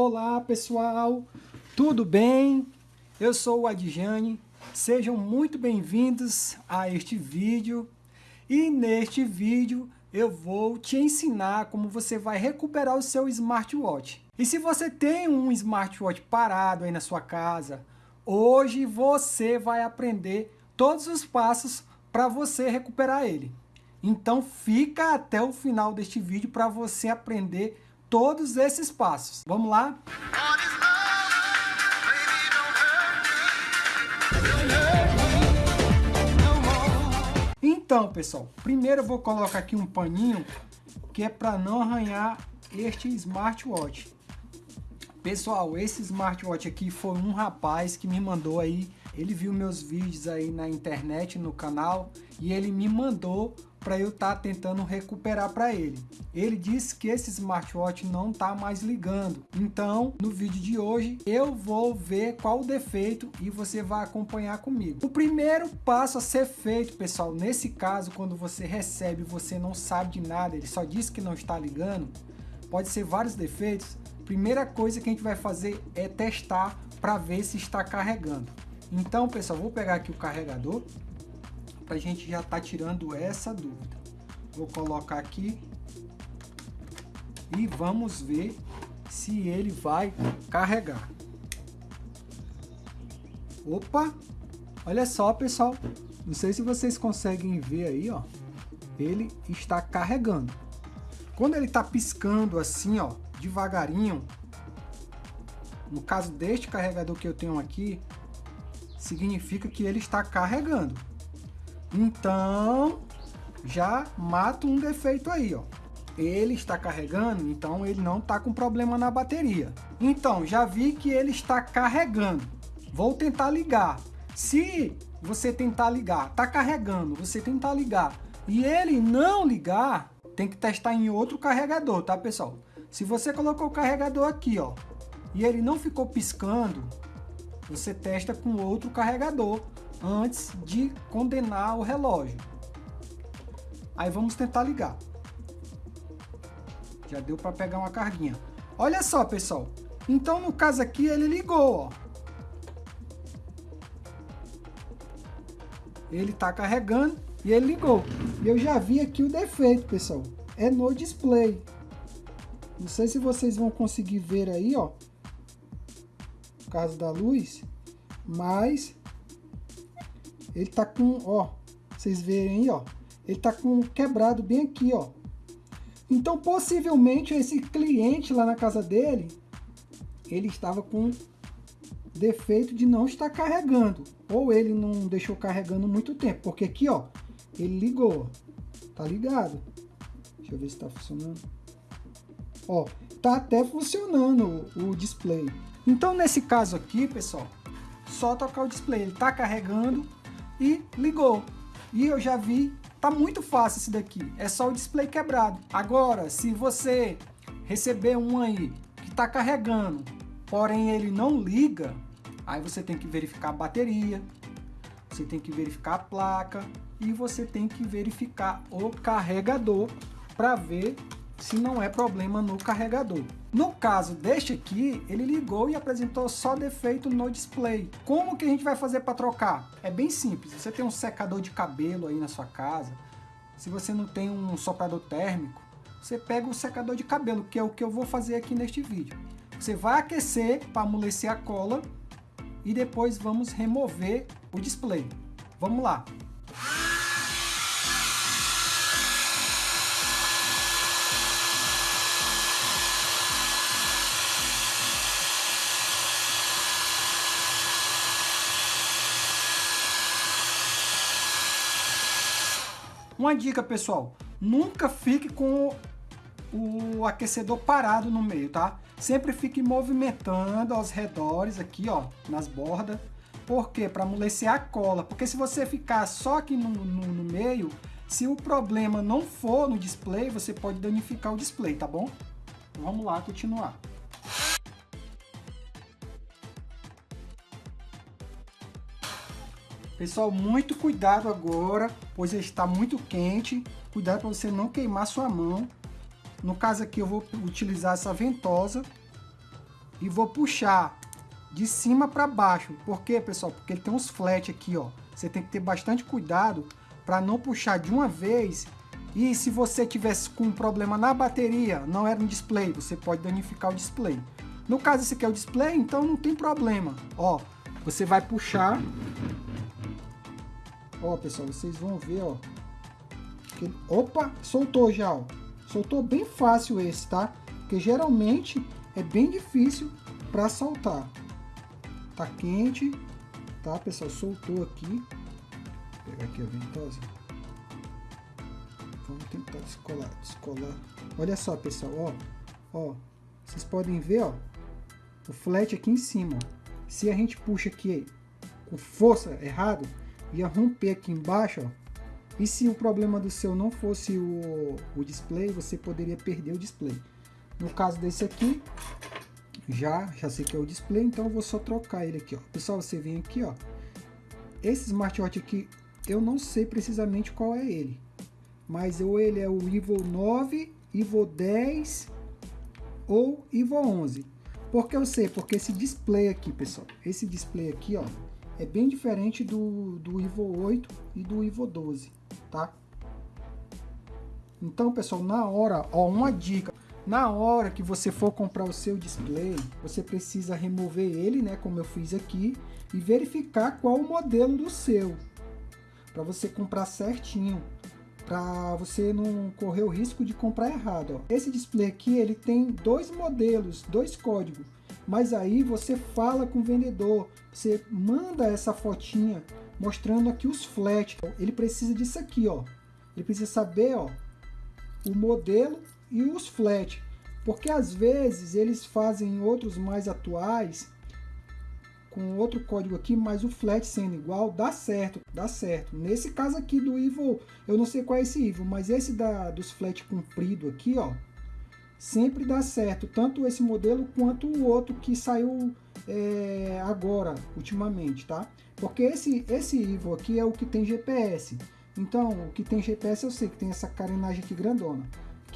Olá pessoal, tudo bem? Eu sou o Adjane, sejam muito bem-vindos a este vídeo e neste vídeo eu vou te ensinar como você vai recuperar o seu smartwatch. E se você tem um smartwatch parado aí na sua casa, hoje você vai aprender todos os passos para você recuperar ele. Então fica até o final deste vídeo para você aprender todos esses passos. Vamos lá? Então, pessoal, primeiro eu vou colocar aqui um paninho que é para não arranhar este smartwatch. Pessoal, esse smartwatch aqui foi um rapaz que me mandou aí, ele viu meus vídeos aí na internet, no canal, e ele me mandou para eu estar tá tentando recuperar para ele. Ele disse que esse smartwatch não está mais ligando. Então, no vídeo de hoje, eu vou ver qual o defeito e você vai acompanhar comigo. O primeiro passo a ser feito, pessoal, nesse caso, quando você recebe você não sabe de nada, ele só disse que não está ligando, pode ser vários defeitos, primeira coisa que a gente vai fazer é testar para ver se está carregando. Então, pessoal, vou pegar aqui o carregador, para a gente já tá tirando essa dúvida. Vou colocar aqui e vamos ver se ele vai carregar. Opa! Olha só, pessoal. Não sei se vocês conseguem ver aí, ó. Ele está carregando. Quando ele está piscando assim, ó, devagarinho, no caso deste carregador que eu tenho aqui, significa que ele está carregando. Então, já mata um defeito aí, ó. Ele está carregando, então ele não está com problema na bateria. Então, já vi que ele está carregando. Vou tentar ligar. Se você tentar ligar, está carregando, você tentar ligar e ele não ligar, tem que testar em outro carregador, tá, pessoal? Se você colocou o carregador aqui, ó, e ele não ficou piscando, você testa com outro carregador antes de condenar o relógio. Aí vamos tentar ligar. Já deu para pegar uma carguinha. Olha só, pessoal. Então, no caso aqui, ele ligou, ó. Ele está carregando e ele ligou. E eu já vi aqui o defeito, pessoal. É no display. Não sei se vocês vão conseguir ver aí, ó. Por causa da luz. Mas ele tá com, ó, vocês verem aí, ó, ele tá com quebrado bem aqui, ó. Então, possivelmente, esse cliente lá na casa dele, ele estava com defeito de não estar carregando. Ou ele não deixou carregando muito tempo, porque aqui, ó, ele ligou, tá ligado? Deixa eu ver se tá funcionando. Ó, tá até funcionando o, o display. Então, nesse caso aqui, pessoal, só tocar o display, ele tá carregando, e ligou. E eu já vi, tá muito fácil esse daqui, é só o display quebrado. Agora, se você receber um aí que está carregando, porém ele não liga, aí você tem que verificar a bateria, você tem que verificar a placa e você tem que verificar o carregador para ver se não é problema no carregador. No caso deste aqui, ele ligou e apresentou só defeito no display. Como que a gente vai fazer para trocar? É bem simples, você tem um secador de cabelo aí na sua casa, se você não tem um soprador térmico, você pega o secador de cabelo, que é o que eu vou fazer aqui neste vídeo. Você vai aquecer para amolecer a cola e depois vamos remover o display. Vamos lá! Uma dica, pessoal, nunca fique com o aquecedor parado no meio, tá? Sempre fique movimentando aos redores aqui, ó, nas bordas. Por quê? Para amolecer a cola. Porque se você ficar só aqui no, no, no meio, se o problema não for no display, você pode danificar o display, tá bom? Vamos lá continuar. Pessoal, muito cuidado agora, pois está muito quente. Cuidado para você não queimar sua mão. No caso aqui eu vou utilizar essa ventosa e vou puxar de cima para baixo. Por quê, pessoal? Porque ele tem uns flat aqui, ó. Você tem que ter bastante cuidado para não puxar de uma vez. E se você tivesse com um problema na bateria, não era no display, você pode danificar o display. No caso, esse aqui é o display, então não tem problema. Ó, você vai puxar. Ó, pessoal, vocês vão ver, ó. Opa, soltou já, ó. Soltou bem fácil esse, tá? Porque geralmente é bem difícil para soltar. Tá quente, tá, pessoal? Soltou aqui. Vou pegar aqui a ventosa. Vamos tentar descolar, descolar. Olha só, pessoal, ó. Ó, vocês podem ver, ó. O flat aqui em cima, ó. Se a gente puxa aqui com força errado, ia romper aqui embaixo, ó. E se o problema do seu não fosse o, o display, você poderia perder o display. No caso desse aqui, já, já sei que é o display, então eu vou só trocar ele aqui, ó. Pessoal, você vem aqui, ó. Esse smartwatch aqui, eu não sei precisamente qual é ele. Mas ou ele é o Evo 9, Evo 10 ou Evo 11. Por que eu sei? Porque esse display aqui, pessoal, esse display aqui, ó, é bem diferente do, do Evo 8 e do Evo 12, tá? Então, pessoal, na hora, ó, uma dica. Na hora que você for comprar o seu display, você precisa remover ele, né, como eu fiz aqui, e verificar qual o modelo do seu, para você comprar certinho, para você não correr o risco de comprar errado. Ó. Esse display aqui, ele tem dois modelos, dois códigos, mas aí você fala com o vendedor, você manda essa fotinha mostrando aqui os flat. Ele precisa disso aqui, ó. Ele precisa saber, ó, o modelo e os flat. Porque às vezes eles fazem outros mais atuais com outro código aqui, mas o flat sendo igual, dá certo, dá certo. Nesse caso aqui do Evil, eu não sei qual é esse Evil, mas esse da, dos flat comprido aqui, ó, sempre dá certo. Tanto esse modelo quanto o outro que saiu é, agora, ultimamente, tá? Porque esse, esse Evil aqui é o que tem GPS. Então, o que tem GPS eu sei que tem essa carenagem aqui grandona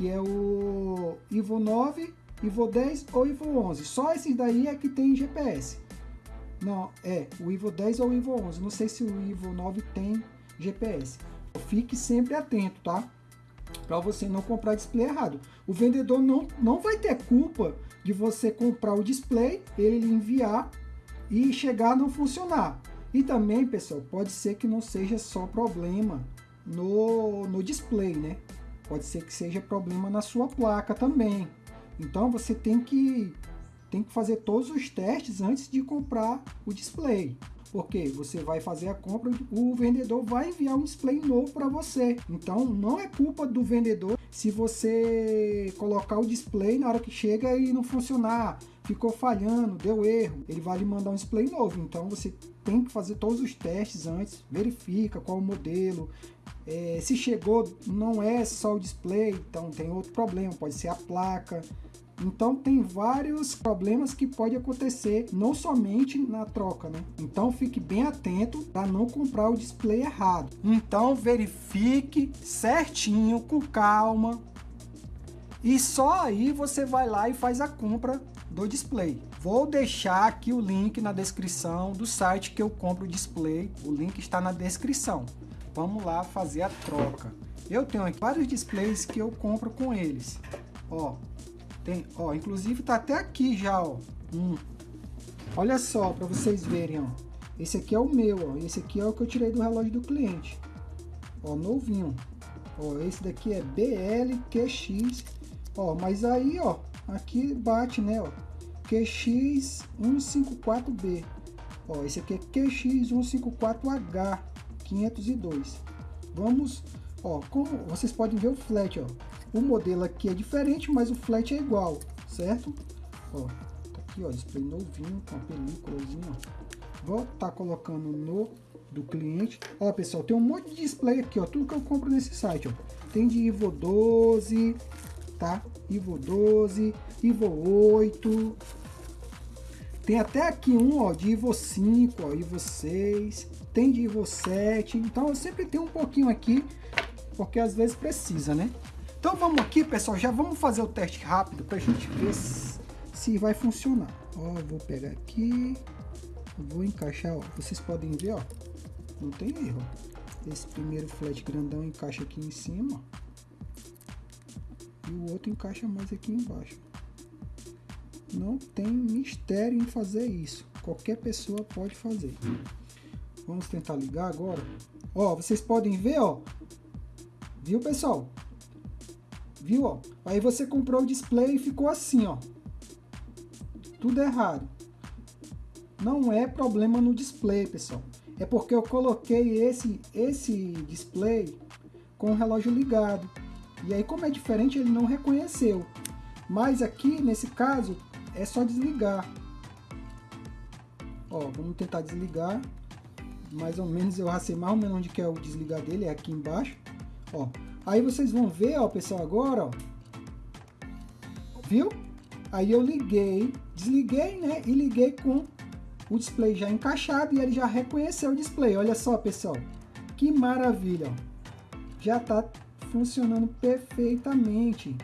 que é o Ivo 9, Ivo 10 ou Ivo 11. Só esses daí é que tem GPS. Não, é o Ivo 10 ou o Ivo 11. Não sei se o Ivo 9 tem GPS. Fique sempre atento, tá? Para você não comprar display errado. O vendedor não, não vai ter culpa de você comprar o display, ele enviar e chegar a não funcionar. E também, pessoal, pode ser que não seja só problema no, no display, né? Pode ser que seja problema na sua placa também. Então você tem que, tem que fazer todos os testes antes de comprar o display. Porque você vai fazer a compra, o vendedor vai enviar um display novo para você. Então não é culpa do vendedor se você colocar o display na hora que chega e não funcionar, ficou falhando, deu erro, ele vai lhe mandar um display novo. Então você tem que fazer todos os testes antes, verifica qual o modelo, é, se chegou, não é só o display, então tem outro problema, pode ser a placa. Então tem vários problemas que pode acontecer, não somente na troca, né? Então fique bem atento para não comprar o display errado. Então verifique certinho, com calma. E só aí você vai lá e faz a compra do display. Vou deixar aqui o link na descrição do site que eu compro o display. O link está na descrição. Vamos lá fazer a troca. Eu tenho aqui vários displays que eu compro com eles. Ó, tem, ó, inclusive tá até aqui já, ó. Um. Olha só, para vocês verem, ó. Esse aqui é o meu, ó. Esse aqui é o que eu tirei do relógio do cliente. Ó, novinho. Ó, esse daqui é BLQX. Ó, mas aí, ó, aqui bate, né, ó. QX154B. Ó, esse aqui é QX154H. 502. Vamos, ó, como vocês podem ver o flat, ó. O modelo aqui é diferente, mas o flat é igual, certo? Ó, tá aqui, ó, display novinho com a películazinha. Vou tá colocando no do cliente. Ó, pessoal, tem um monte de display aqui, ó, tudo que eu compro nesse site, ó. Tem de Ivo 12, tá? Ivo 12, Ivo 8. Tem até aqui um, ó, de Ivo 5, ó, Ivo 6 tem de Evo 7, então eu sempre tenho um pouquinho aqui, porque às vezes precisa, né? Então vamos aqui, pessoal, já vamos fazer o teste rápido para a gente ver se, vai funcionar. Ó, vou pegar aqui, vou encaixar, ó. Vocês podem ver, ó, não tem erro. Esse primeiro flat grandão encaixa aqui em cima. E o outro encaixa mais aqui embaixo. Não tem mistério em fazer isso. Qualquer pessoa pode fazer. Vamos tentar ligar agora. Ó, vocês podem ver, ó. Viu, pessoal? Viu, ó? Aí você comprou o display e ficou assim, ó. Tudo errado. Não é problema no display, pessoal. É porque eu coloquei esse, esse display com o relógio ligado. E aí, como é diferente, ele não reconheceu. Mas aqui, nesse caso, é só desligar. Ó, vamos tentar desligar. Mais ou menos, eu racei mais ou menos onde que é o desligar dele, é aqui embaixo. Ó, aí vocês vão ver, ó, pessoal, agora, ó. Viu? Aí eu liguei, desliguei, né? E liguei com o display já encaixado e ele já reconheceu o display. Olha só, pessoal. Que maravilha, ó. Já tá funcionando perfeitamente.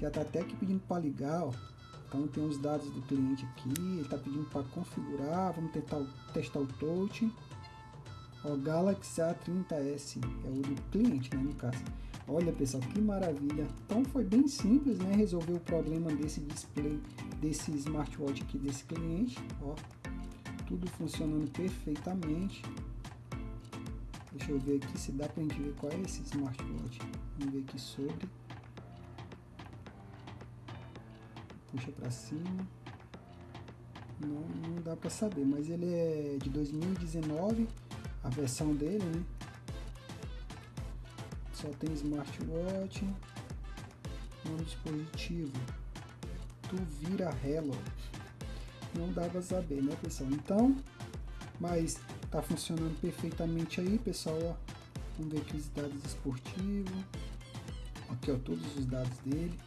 Já tá até aqui pedindo para ligar, ó. Então tem os dados do cliente aqui, ele está pedindo para configurar, vamos tentar testar o touch. O Galaxy A30s é o do cliente, né, no caso. Olha pessoal, que maravilha. Então foi bem simples, né, resolver o problema desse display, desse smartwatch aqui desse cliente, ó. Tudo funcionando perfeitamente. Deixa eu ver aqui se dá para a gente ver qual é esse smartwatch. Vamos ver aqui sobre. puxa para cima. Não, não dá para saber, mas ele é de 2019, a versão dele, né? Só tem smartwatch, no dispositivo. Tu vira Hello. Não dá saber, né, pessoal? Então, mas tá funcionando perfeitamente aí, pessoal, ó. Vamos ver aqui os dados esportivos. Aqui, ó, todos os dados dele.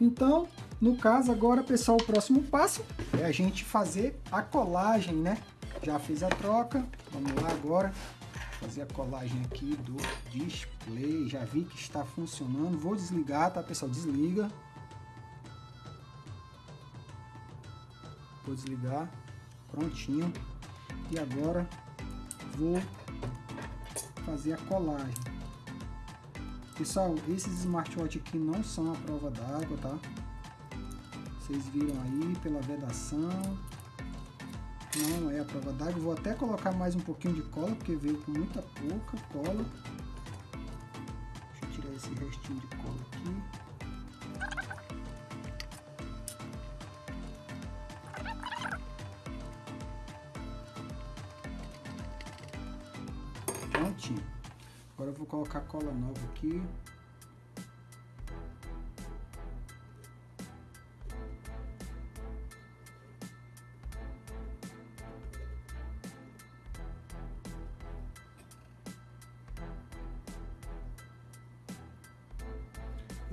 Então, no caso agora, pessoal, o próximo passo é a gente fazer a colagem, né? Já fiz a troca, vamos lá agora fazer a colagem aqui do display. Já vi que está funcionando. Vou desligar, tá, pessoal? Desliga. Vou desligar. Prontinho. E agora vou fazer a colagem. Pessoal, esses smartwatch aqui não são a prova d'água, tá? Vocês viram aí pela vedação. Não é a prova d'água. Vou até colocar mais um pouquinho de cola, porque veio com muita pouca cola. Deixa eu tirar esse restinho de cola aqui. Prontinho. Agora eu vou colocar cola nova aqui.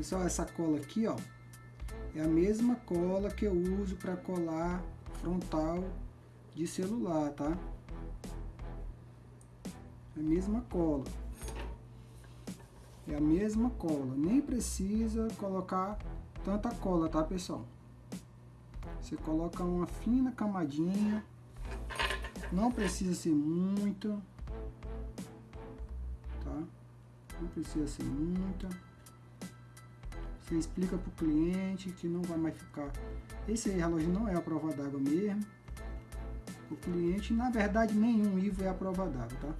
Pessoal, essa cola aqui, ó, é a mesma cola que eu uso para colar frontal de celular, tá? É a mesma cola. É a mesma cola, nem precisa colocar tanta cola, tá pessoal? Você coloca uma fina camadinha, não precisa ser muito, tá? Não precisa ser muita. Você explica para o cliente que não vai mais ficar. Esse relógio não é a prova d'água mesmo. O cliente, na verdade, nenhum Ivo é a prova d'água, tá?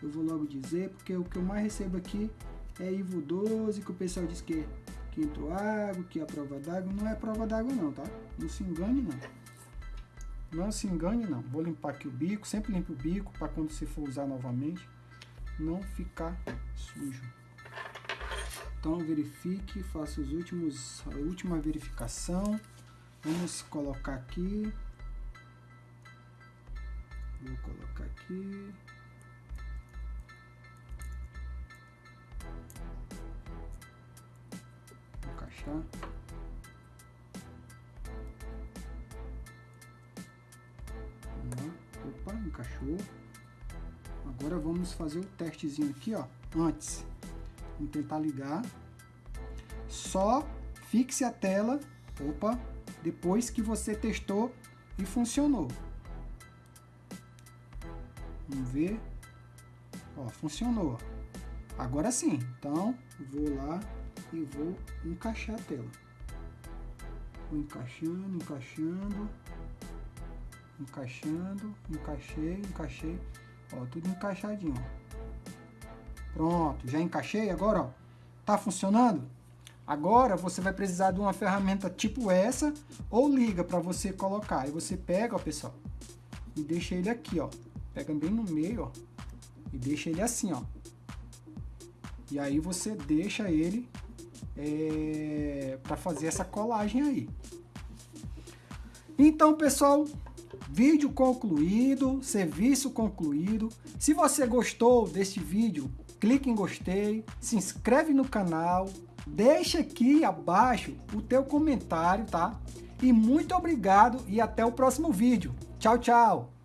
Eu vou logo dizer, porque o que eu mais recebo aqui é Ivo 12, que o pessoal diz que, que entrou água, que é a prova d'água. Não é prova d'água não, tá? Não se engane não. Não se engane não. Vou limpar aqui o bico, sempre limpe o bico para quando você for usar novamente, não ficar sujo. Então verifique, faça os últimos, a última verificação. Vamos colocar aqui. Vou colocar aqui. encaixar. Opa, encaixou. Agora vamos fazer o testezinho aqui, ó. Antes, vamos tentar ligar. Só fixe a tela. Opa, depois que você testou e funcionou. Vamos ver. Ó, funcionou. Agora sim. Então, vou lá e vou encaixar a tela. Vou encaixando, encaixando. Encaixando, encaixei, encaixei. Ó, tudo encaixadinho, Pronto, já encaixei agora, ó. Tá funcionando? Agora você vai precisar de uma ferramenta tipo essa ou liga para você colocar. Aí você pega, ó, pessoal, e deixa ele aqui, ó. Pega bem no meio, ó, e deixa ele assim, ó. E aí você deixa ele é, para fazer essa colagem aí. Então, pessoal, vídeo concluído, serviço concluído. Se você gostou deste vídeo, clique em gostei, se inscreve no canal, deixa aqui abaixo o teu comentário, tá? E muito obrigado e até o próximo vídeo. Tchau, tchau!